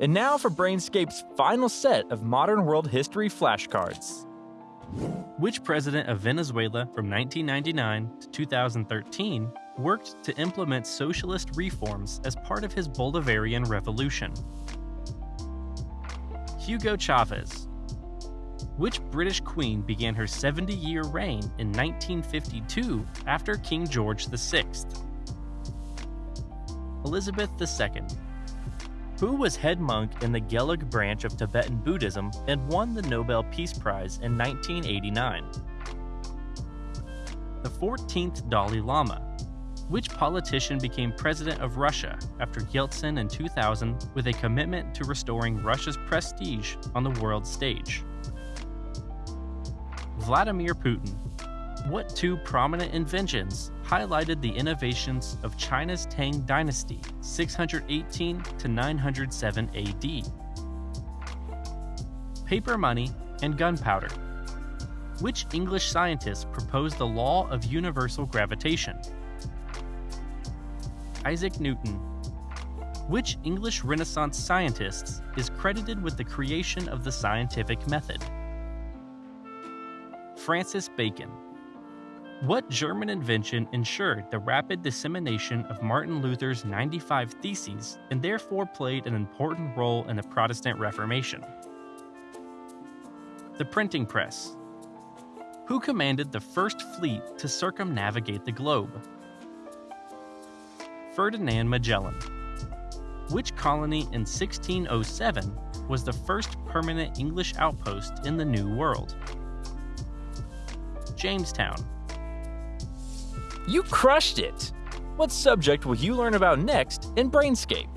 And now for Brainscape's final set of modern world history flashcards. Which president of Venezuela from 1999 to 2013 worked to implement socialist reforms as part of his Bolivarian revolution? Hugo Chavez. Which British queen began her 70 year reign in 1952 after King George VI? Elizabeth II. Who was head monk in the Gelug branch of Tibetan Buddhism and won the Nobel Peace Prize in 1989? The 14th Dalai Lama. Which politician became president of Russia after Yeltsin in 2000 with a commitment to restoring Russia's prestige on the world stage? Vladimir Putin. What two prominent inventions highlighted the innovations of China's Tang Dynasty 618 to 907 AD? Paper money and gunpowder. Which English scientist proposed the law of universal gravitation? Isaac Newton. Which English Renaissance scientist is credited with the creation of the scientific method? Francis Bacon. What German invention ensured the rapid dissemination of Martin Luther's 95 Theses and therefore played an important role in the Protestant Reformation? The printing press. Who commanded the first fleet to circumnavigate the globe? Ferdinand Magellan. Which colony in 1607 was the first permanent English outpost in the New World? Jamestown. You crushed it! What subject will you learn about next in Brainscape?